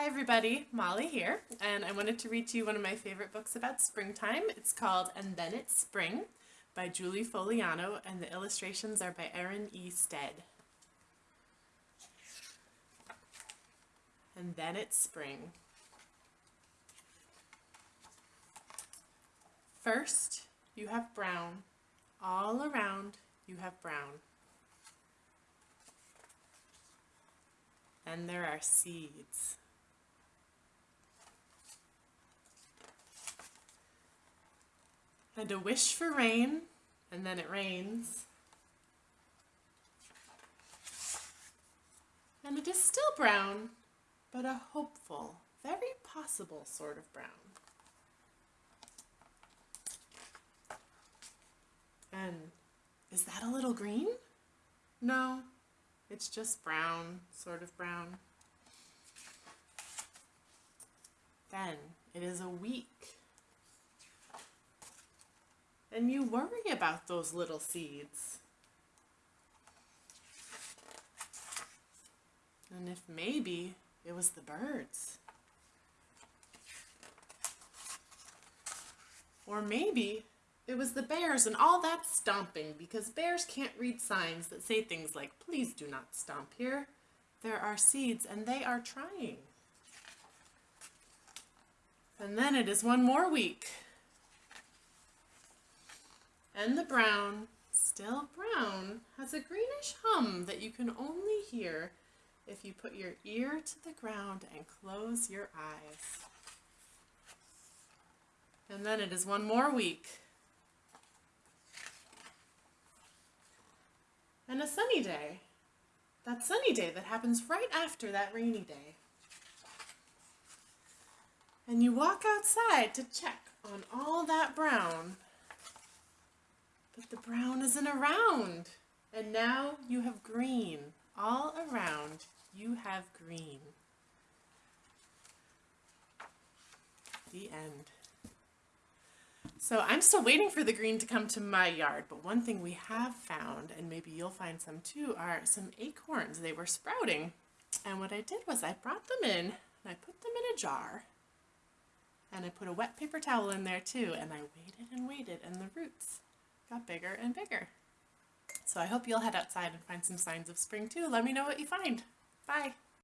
Hi everybody, Molly here, and I wanted to read to you one of my favorite books about springtime. It's called And Then It's Spring by Julie Fogliano, and the illustrations are by Erin E. Stead. And then it's spring. First, you have brown. All around, you have brown. Then there are seeds. And a wish for rain, and then it rains. And it is still brown, but a hopeful, very possible sort of brown. And is that a little green? No, it's just brown, sort of brown. Then it is a week and you worry about those little seeds. And if maybe it was the birds. Or maybe it was the bears and all that stomping because bears can't read signs that say things like, please do not stomp here. There are seeds and they are trying. And then it is one more week and the brown, still brown, has a greenish hum that you can only hear if you put your ear to the ground and close your eyes. And then it is one more week. And a sunny day. That sunny day that happens right after that rainy day. And you walk outside to check on all that brown but the brown isn't around. And now you have green. All around you have green. The end. So I'm still waiting for the green to come to my yard, but one thing we have found, and maybe you'll find some too, are some acorns. They were sprouting. And what I did was I brought them in and I put them in a jar. And I put a wet paper towel in there too, and I waited and waited, and the roots got bigger and bigger. So I hope you'll head outside and find some signs of spring too. Let me know what you find. Bye.